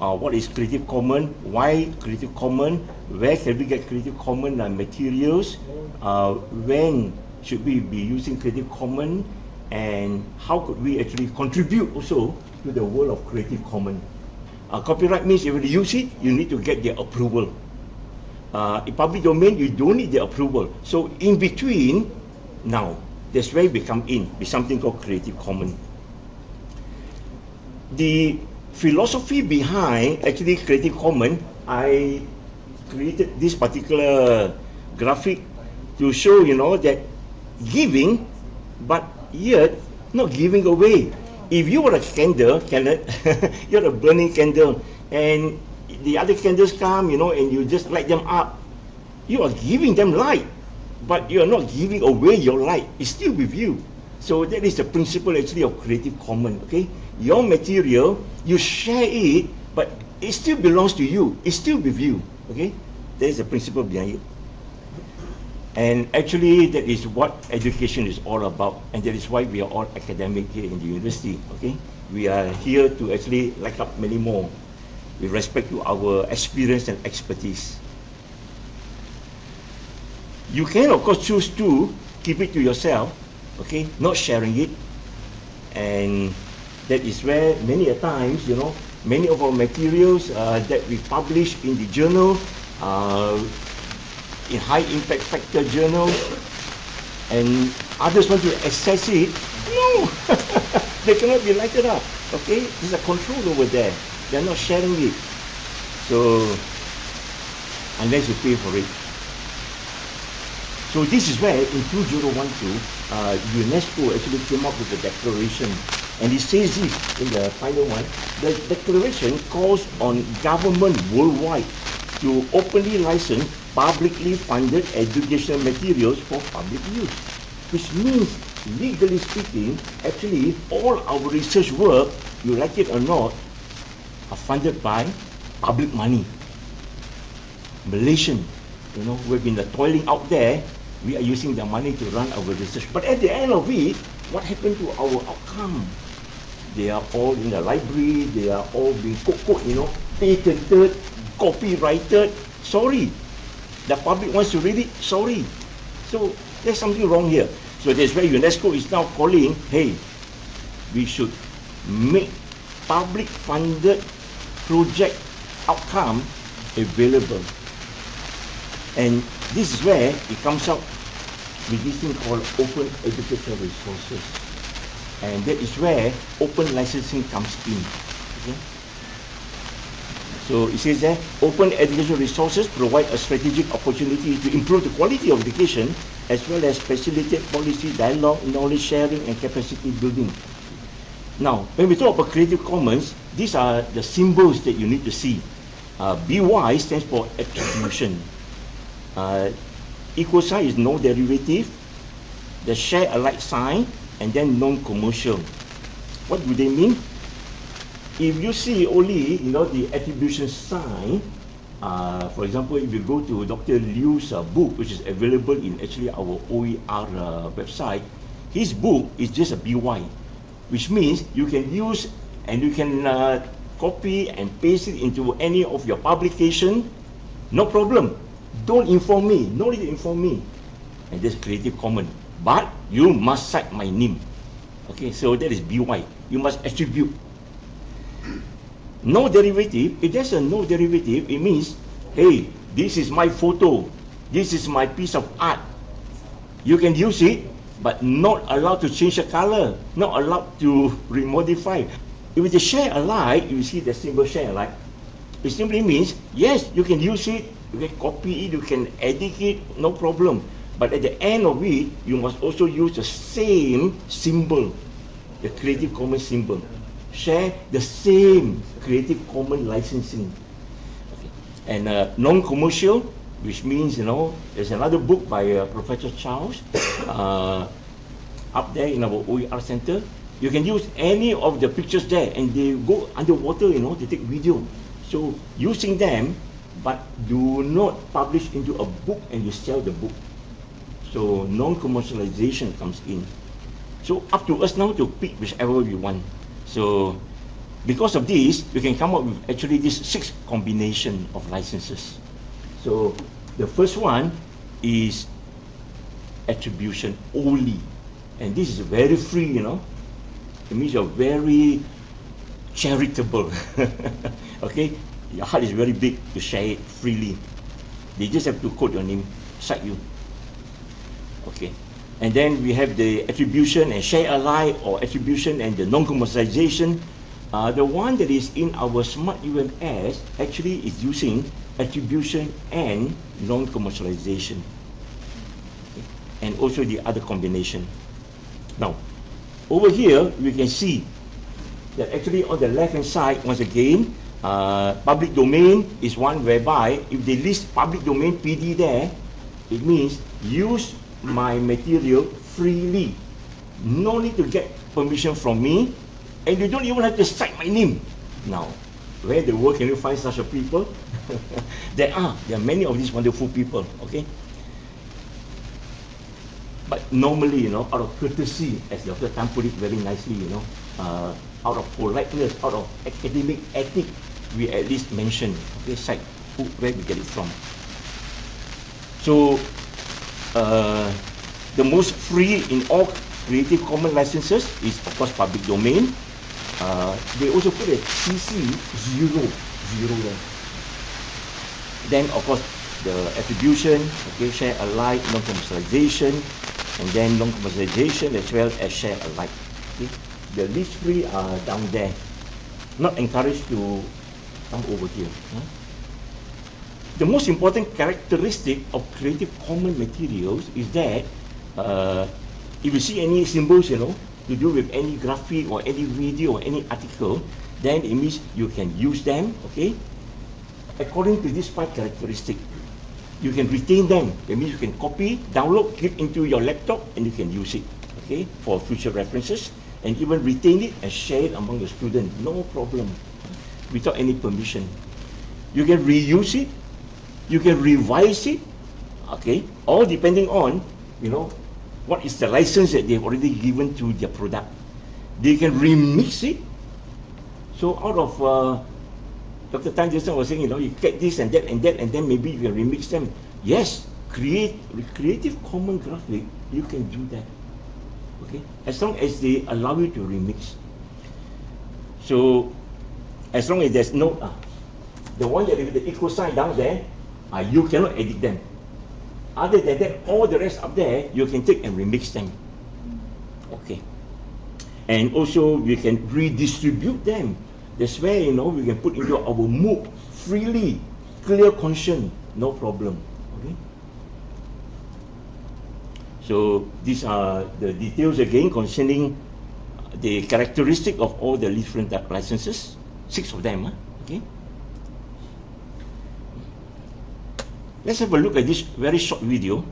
uh, what is Creative Commons, why Creative Commons, where can we get Creative Commons uh, materials, uh, when should we be using Creative Commons, and how could we actually contribute also to the world of Creative Commons. Uh, copyright means if you use it, you need to get their approval. Uh, in public domain, you don't need the approval. So in between, now, that's where we come in with something called Creative Commons. The philosophy behind actually Creative Commons, I created this particular graphic to show, you know, that giving, but yet not giving away. If you were a candle, candle you're a burning candle, and the other candles come, you know, and you just light them up, you are giving them light, but you are not giving away your light. It's still with you. So that is the principle actually of Creative Commons, okay? Your material, you share it, but it still belongs to you. It's still with you, okay? There's the principle behind it. And actually, that is what education is all about, and that is why we are all academic here in the university, okay? We are here to actually light up many more with respect to our experience and expertise. You can, of course, choose to keep it to yourself, okay, not sharing it. And that is where many a times, you know, many of our materials uh, that we publish in the journal, uh, in high impact factor journals, and others want to access it, no, they cannot be lighted up, okay? There's a control over there. They're not sharing it. So, unless you pay for it. So this is where in 2012, uh, UNESCO actually came up with a declaration. And it says this in the final one, the declaration calls on government worldwide to openly license publicly funded educational materials for public use. Which means, legally speaking, actually all our research work, you like it or not, are funded by public money. Malaysian, you know, we've been toiling out there, we are using the money to run our research. But at the end of it, what happened to our outcome? They are all in the library, they are all being cooked, you know, patented, copyrighted. Sorry, the public wants to read it, sorry. So there's something wrong here. So that's why UNESCO is now calling, hey, we should make public funded project outcome available. And this is where it comes out with this thing called open educational resources. And that is where open licensing comes in. Okay? So it says that open educational resources provide a strategic opportunity to improve the quality of education as well as facilitate policy dialogue, knowledge sharing and capacity building. Now, when we talk about Creative Commons, these are the symbols that you need to see. Uh, BY stands for attribution. Uh, equal sign is no derivative. The share alike sign and then non-commercial. What do they mean? if you see only you know the attribution sign, uh, for example, if you go to Dr. Liu's uh, book, which is available in actually our OER uh, website, his book is just a BY, which means you can use and you can uh, copy and paste it into any of your publication, no problem. Don't inform me, no need to inform me. And that's Creative Commons. But you must cite my name. Okay, so that is BY. You must attribute no derivative, if there's a no derivative, it means, hey, this is my photo, this is my piece of art. You can use it, but not allowed to change the color, not allowed to remodify. If it's a share alike, you see the symbol share alike, it simply means, yes, you can use it, you can copy it, you can edit it, no problem. But at the end of it, you must also use the same symbol, the Creative Commons symbol share the same Creative Commons licensing. And uh, non-commercial, which means, you know, there's another book by uh, Professor Charles uh, up there in our OER center. You can use any of the pictures there and they go underwater, you know, they take video. So using them, but do not publish into a book and you sell the book. So non-commercialization comes in. So up to us now to pick whichever we want. So because of this, you can come up with actually this six combination of licenses. So the first one is attribution only. And this is very free, you know. It means you're very charitable. okay? Your heart is very big to share it freely. They just have to quote your name, cite you. Okay. And then we have the attribution and share alike or attribution and the non-commercialization. Uh, the one that is in our smart UMS actually is using attribution and non-commercialization. Okay. And also the other combination. Now, over here, we can see that actually on the left hand side, once again, uh, public domain is one whereby if they list public domain PD there, it means use my material freely. No need to get permission from me, and you don't even have to cite my name. Now, where in the world can you find such a people? there are, there are many of these wonderful people, okay? But normally, you know, out of courtesy, as Dr. Tan put it very nicely, you know, uh, out of politeness, out of academic ethic, we at least mention, okay, cite who, where we get it from. So, uh, the most free in all Creative Commons licenses is, of course, public domain. Uh, they also put a CC zero, zero there. Then, of course, the attribution, okay, share alike, non-commercialization, and then non-commercialization as well as share alike. Okay? The list three are down there. Not encouraged to come over here. Huh? The most important characteristic of Creative Commons materials is that uh, if you see any symbols, you know, to do with any graphic or any video or any article, then it means you can use them, okay, according to this five characteristic you can retain them. That means you can copy, download, clip into your laptop, and you can use it, okay, for future references, and even retain it and share it among your students, no problem, without any permission. You can reuse it, you can revise it, okay, all depending on, you know, what is the license that they've already given to their product. They can remix it. So out of uh, Dr. Tan just was saying, you know, you get this and that and that, and then maybe you can remix them. Yes, create Creative Commons graphic, you can do that. Okay, as long as they allow you to remix. So, as long as there's no, uh, the one that with the equal sign down there, uh, you cannot edit them. Other than that, all the rest up there, you can take and remix them. Okay. And also, you can redistribute them that's where, you know, we can put into our MOOC freely, clear conscience, no problem. Okay? So these are the details again concerning the characteristic of all the different licenses, six of them. Huh? Okay. Let's have a look at this very short video.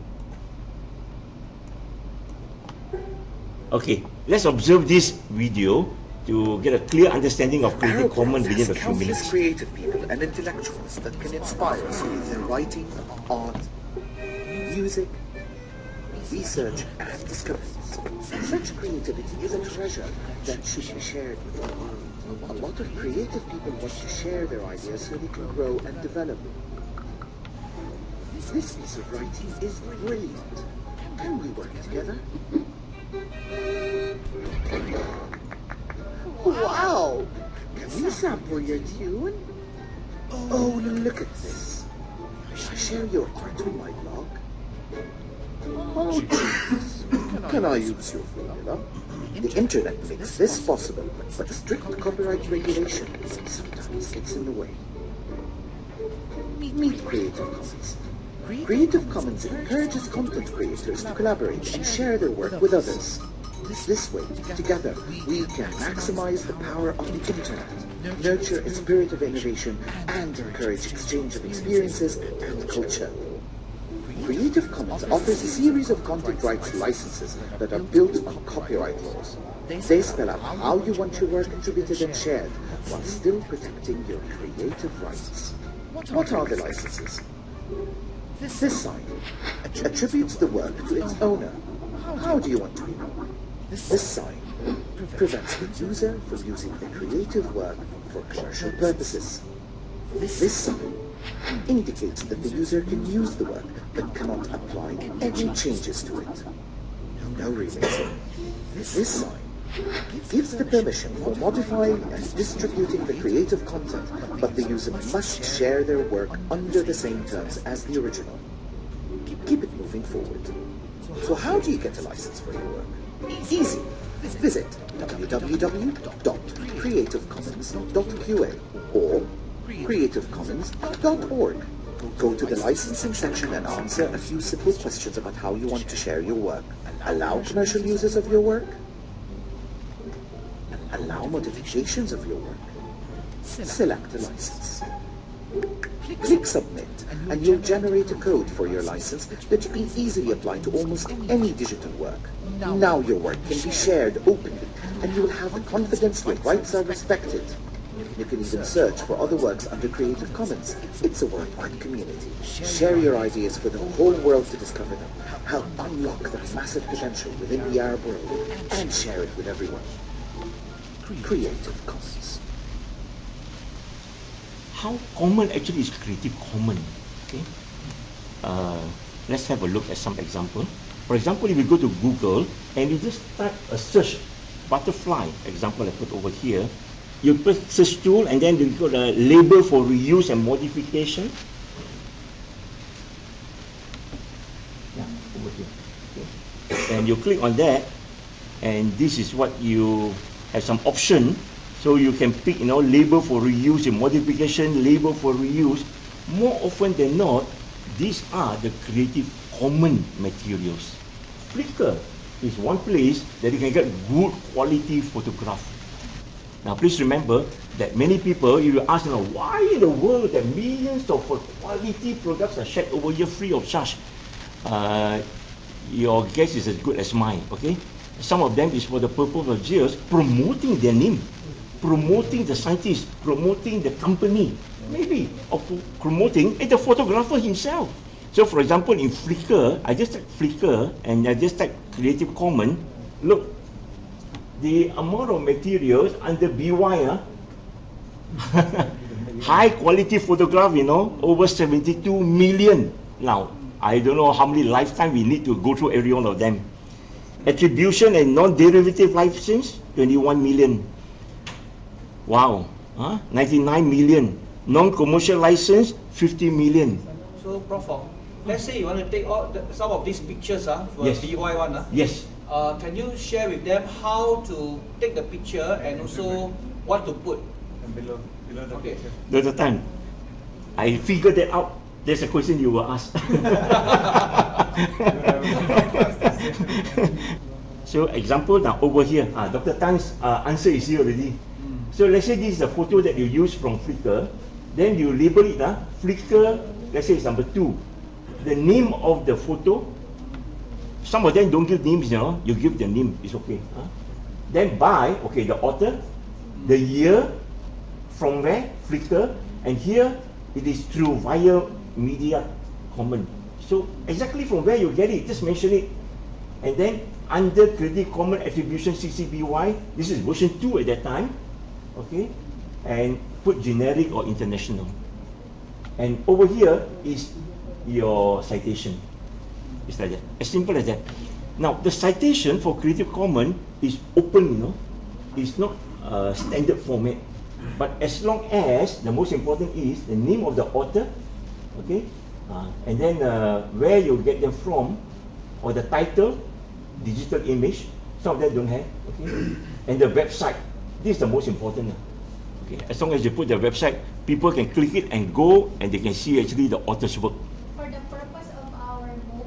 Okay, let's observe this video to get a clear understanding of Creative Commons within a few minutes. creative people and intellectuals that can inspire us with their writing, art, music, research, and discoveries. Such creativity is a treasure that should be shared with the world. A lot of creative people want to share their ideas so they can grow and develop. This piece of writing is brilliant. Can we work together? Wow! Can we sample your tune? Oh, look at this. I Share your art on my blog. Oh, jeez. Can I use your formula? The internet makes this possible, but strict copyright regulation sometimes gets in the way. Meet Creative. Creative Commons encourages content creators to collaborate and share their work with others. This way, together, we can maximize the power of the internet, nurture a spirit of innovation, and encourage exchange of experiences and culture. Creative Commons offers a series of content rights licenses that are built on copyright laws. They spell out how you want your work attributed and shared, while still protecting your creative rights. What are the licenses? This sign attributes the work to its owner. How do you want to be known? This sign prevents the user from using the creative work for commercial purposes. This sign indicates that the user can use the work but cannot apply any changes to it. No remixing. This sign gives the permission for modifying and distributing the creative content, but the user must share their work under the same terms as the original. Keep it moving forward. So how do you get a license for your work? Easy. Visit www.creativecommons.qa or creativecommons.org. Go to the licensing section and answer a few simple questions about how you want to share your work. Allow commercial uses of your work. Allow modifications of your work. Select a license. Click Submit and you'll generate a code for your license that you can easily apply to almost any digital work. Now your work can be shared openly and you will have the confidence your rights are respected. You can even search for other works under Creative Commons. It's a worldwide community. Share your ideas for the whole world to discover them. Help unlock the massive potential within the Arab world and share it with everyone. Creative Commons. How common actually is Creative Commons? Okay. Uh, let's have a look at some example. For example, if you go to Google and you just type a search butterfly example I put over here, you put search tool and then you got a label for reuse and modification. Yeah, over here. Okay. And you click on that, and this is what you have some option. So you can pick, you know, label for reuse and modification, label for reuse. More often than not, these are the creative common materials. Flickr is one place that you can get good quality photograph. Now please remember that many people, you ask, you know, why in the world that millions of quality products are shared over here free of charge? Uh, your guess is as good as mine, okay? Some of them is for the purpose of just promoting their name, promoting the scientist, promoting the company, maybe, or promoting the photographer himself. So for example, in Flickr, I just type Flickr and I just type Creative Commons. Look, the amount of materials under BY, uh, high quality photograph, you know, over 72 million. Now, I don't know how many lifetime we need to go through every one of them. Attribution and non-derivative license, 21 million. Wow, huh? 99 million. Non-commercial license, 50 million. So, Prof, let's say you want to take all the, some of these pictures uh, for yes. BY one. Uh, yes. Uh, can you share with them how to take the picture and also what to put? And below, below the Okay. picture. There's a time. I figured that out. There's a question you were asked. so example now over here, uh, Dr. Tan's uh, answer is here already. So let's say this is a photo that you use from Flickr, then you label it uh, Flickr, let's say it's number two. The name of the photo, some of them don't give names, you know, you give the name, it's okay. Huh? Then by, okay, the author, the year, from where, Flickr, and here it is through via media common. So exactly from where you get it, just mention it. And then under Creative Common Attribution CC BY, this is version 2 at that time, okay? And put generic or international. And over here is your citation. It's like that, as simple as that. Now, the citation for Creative Commons is open, you know. It's not a standard format. But as long as, the most important is the name of the author, okay? Uh, and then uh, where you get them from, or the title, digital image, some of them don't have, okay? and the website, this is the most important. uh, Okay, as long as you put the website, people can click it and go, and they can see actually the author's work. For the purpose of our MOOC,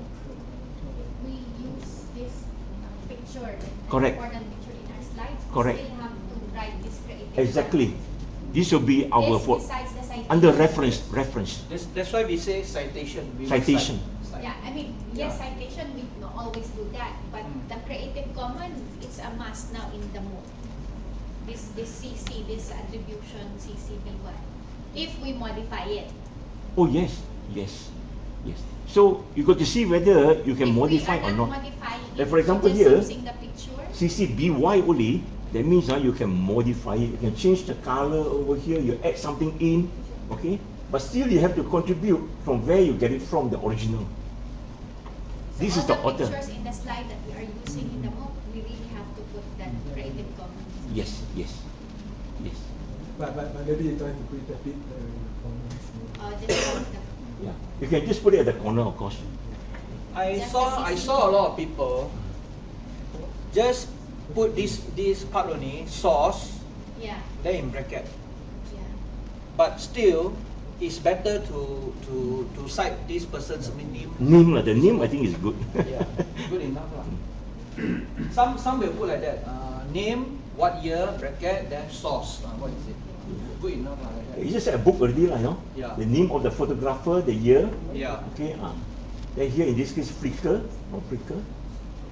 we use this uh, picture, an Correct. important picture in our slides. Correct. We still have to write this creative. Exactly. This will be our This for, the under reference, reference. That's, that's why we say citation. We will Citation. Yeah, I mean, yes, Yeah. citation, we no always do that, but Mm. the Creative Commons, it's a must now in the MOOC. This, this CC, this attribution CCBY, if we modify it. Oh yes, yes, yes. So you got to see whether you can If modify or not. modifying Like for example here, pictures. CCBY only, that means uh, you can modify it. You can change the color over here. You add something in, okay? But still, you have to contribute from where you get it from, the original. So This is the the author. in the slide that we are using in the MOOC, we really have to put that Creative Commons. Yes, yes, yes. But, but, but maybe you try to put it a bit uh, in the comments. uh, just the, Yeah, you can just put it at the corner, of course. I Just saw I saw a lot of people just put this this part only source yeah, then in bracket. yeah. But still, it's better to to to cite this person's name. Name, lah, the name I think is good. yeah, good enough lah. Some some will put like that. Uh, name, what year, bracket, then source. Uh, what is it? Good enough lah like that. It's just a book already, lah, you know. Yeah. The name of the photographer, the year. Yeah. Okay. Ah. Then here in this case, Flickr, no Flickr.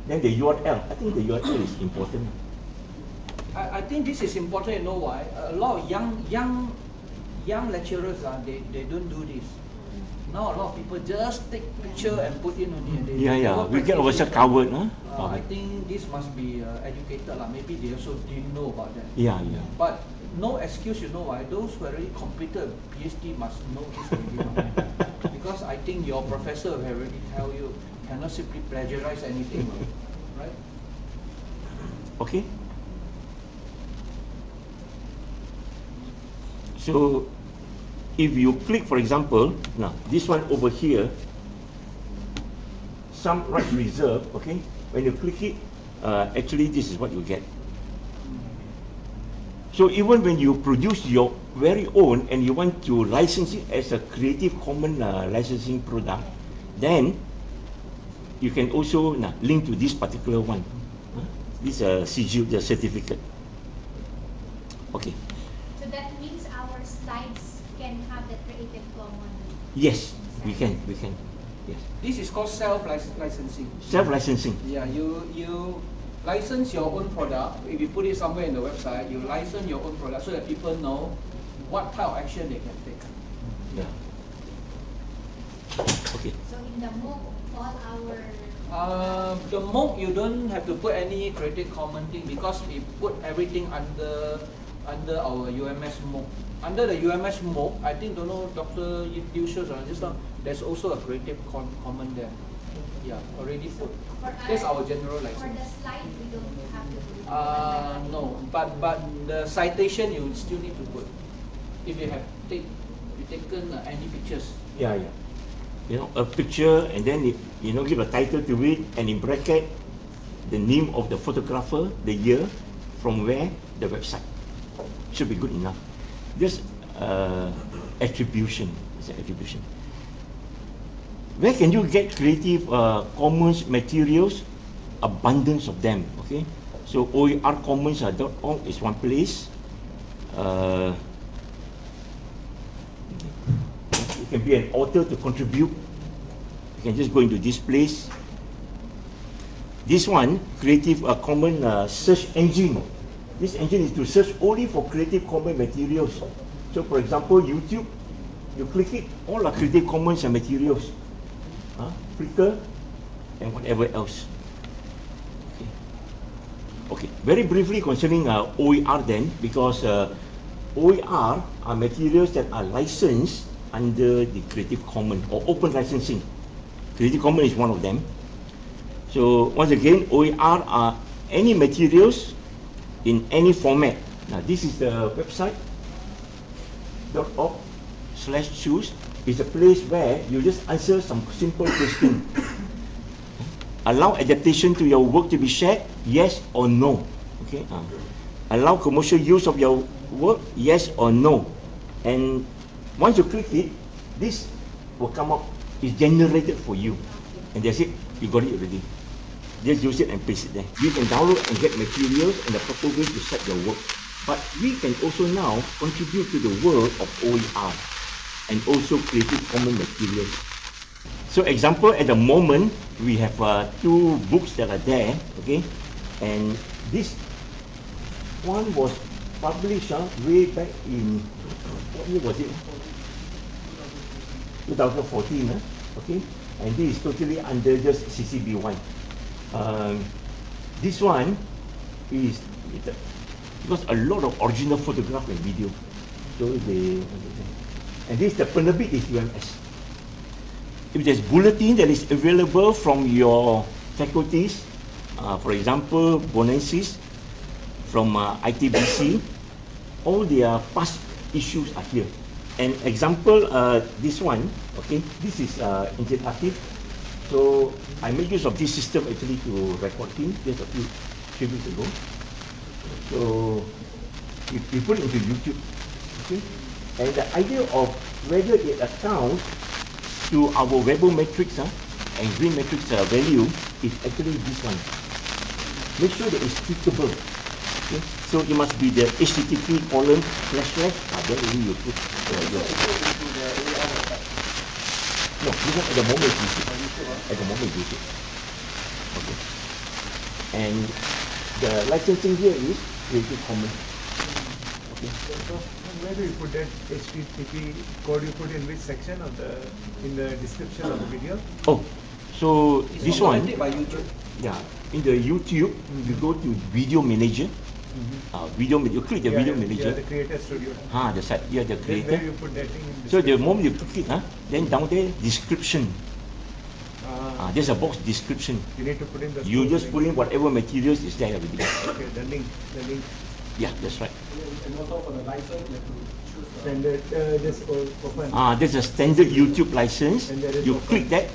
Then the URL. I think the URL is important. I, I think this is important. You know why? A lot of young young young lecturers ah, they they don't do this. Now a lot of people just take picture and put in only. They, Yeah, yeah. We get ourselves covered, huh? Uh, I think this must be uh, educated lah. Maybe they also didn't know about that. Yeah, yeah. But no excuse, you know why? Those who already completed PhD must know this already. because I think your professor will already tell you cannot simply plagiarize anything, right? Okay. So, if you click, for example, now this one over here, some rights reserved. Okay, when you click it, uh, actually this is what you get. So even when you produce your very own and you want to license it as a Creative Commons uh, licensing product, then you can also link to this particular one. This uh, CGU, the certificate. Okay. So that means our slides can have the Creative Commons. Yes, we can, we can. Yes. This is called self licensing. Self-licensing. Yeah, you you license your own product. If you put it somewhere in the website, you license your own product so that people know what type of action they can take. Yeah. Okay. So in the MOOC, all our Uh, the MOOC you don't have to put any Creative Common thing because we put everything under under our UMS MOOC. Under the UMS MOOC, I think don't know Dr. Liu shows or just now. There's also a Creative Com- Common there. Yeah, already put. for That's our- our general For the license. slide, we don't have to. do it. Uh, no, but but the citation you still need to put. If you have take you taken uh, any pictures. Yeah, yeah. You know, a picture and then it, you know give a title to it and in bracket the name of the photographer, the year, from where, the website. Should be good enough. This uh, attribution. is attribution. Where can you get creative uh, commons materials? Abundance of them. Okay, so oercommons.org is one place. Uh, you can be an author to contribute. You can just go into this place. This one, Creative uh, Common uh, search engine. This engine is to search only for Creative Commons materials. So, for example, YouTube, you click it, all are Creative Commons and materials. Huh? Flickr and whatever else. Okay. Okay. Very briefly concerning uh, OER then, because uh, OER are materials that are licensed under the Creative Commons or open licensing. Creative Commons is one of them. So once again, OER are any materials in any format. Now this is the website dot .org slash choose is a place where you just answer some simple question. Allow adaptation to your work to be shared, yes or no. Okay. Uh, allow commercial use of your work, yes or no. And once you click it, this will come up. It's generated for you, and that's it. You got it already. Just use it and paste it there. You can download and get materials and the proper way to set your work. But we can also now contribute to the world of OER and also Creative Commons materials. So example, at the moment, we have uh, two books that are there, okay? And this one was published uh, way back in, what year was it? 2014, uh, okay? And this is totally under just CCB1. Um, this one is because a lot of original photograph and video. So they, and this the penerbit is UMS. If there's bulletin that is available from your faculties, uh, for example, Bonensis from uh, ITBC, all their past issues are here. An example, uh, this one, okay, this is uh, interactive. So I made use of this system actually to record him just a few, few weeks ago. So we, we put it into YouTube, okay. And the idea of whether it accounts to our Webometrics uh, and GreenMetric uh, value is actually this one. Make sure that it's tweakable. Okay? So it must be the HTTP colon slash slash. Ah, then you put uh, your. No, this one at the moment is YouTube. At the moment is YouTube. Okay. And the licensing here is Creative Commons. Okay. So where do you put that HTTP code you put in which section of the, in the description of the video? Oh, so It's this one, automated by YouTube. yeah, in the YouTube, you go to Video Manager. Uh, video, ma- you click the Yeah, Video yeah, Manager. Yeah, the creator studio. Ah, the site, yeah, the Then where creator. you put that thing in So the moment you click it, huh, then down there, description. Ah, Ah, there's a box description. you need to put in the. You just link. put in whatever materials is there already. Okay, the link, the link. Yeah, that's right. And also for the license, you have to choose. Standard, uh, just o- open. Ah, there's a standard YouTube license. And there is You open. click that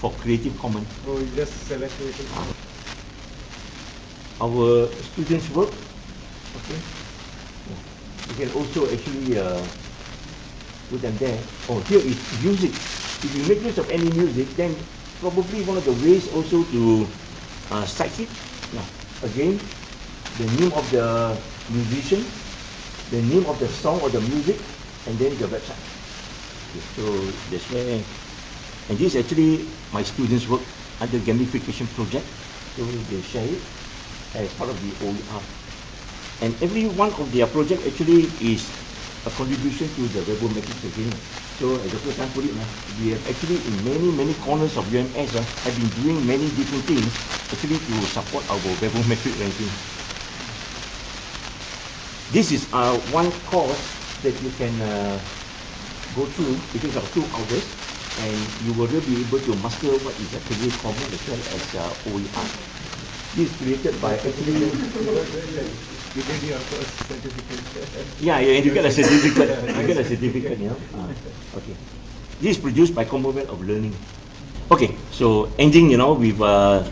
for Creative Commons. Oh, you just select it. our students work. Okay. You can also actually uh, put them there. Oh, here is music. If you make use of any music, then probably one of the ways also to uh, cite it. Now, again, the name of the musician, the name of the song or the music, and then the website. Okay, so that's where, and this is actually my students' work under the gamification project. So they share it as part of the OER. And every one of their project actually is a contribution to the Webometrics again. So as Dr. Tan put it, uh, we have actually in many, many corners of UMS uh, have been doing many different things actually to support our Webometrics ranking. This is uh, one course that you can uh, go through because of two hours and you will really be able to master what is actually common as well as uh, OER. This is created by actually You did your first certificate. Yeah, yeah, and you get a certificate. you get a certificate, you know. Ah, okay. This is produced by Commonwealth of Learning. Okay, so ending, you know, with uh,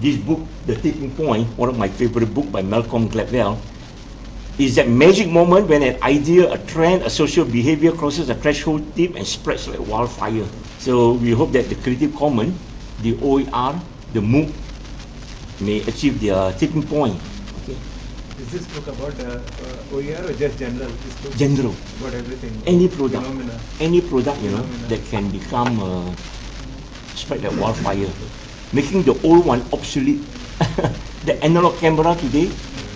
this book, The Tipping Point, one of my favorite book by Malcolm Gladwell, is that magic moment when an idea, a trend, a social behavior crosses a threshold tip and spreads like wildfire. So we hope that the Creative Commons, the OER, the MOOC may achieve their tipping point. Okay. Is this book about uh, uh, OER or just general? General. About everything. any product, Phenomena. any product, you know, that can become uh, spread like wildfire, making the old one obsolete. the analog camera today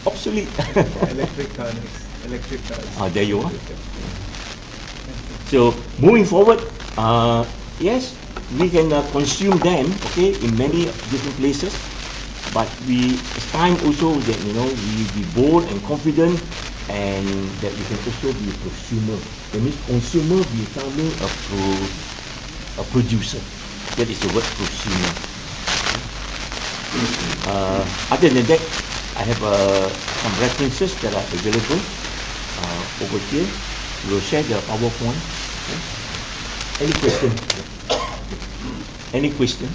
obsolete. electric car next. Electric cars. Ah, there you are. So moving forward, uh, yes, we can uh, consume them, okay, in many different places. But we, it's time also that you know we be bold and confident, and that we can also be a consumer. That means consumer becoming a pro, a producer. That is the word prosumer. Uh, other than that, I have uh, some references that are available uh, over here. We will share the PowerPoint. Okay. Any question? Any question?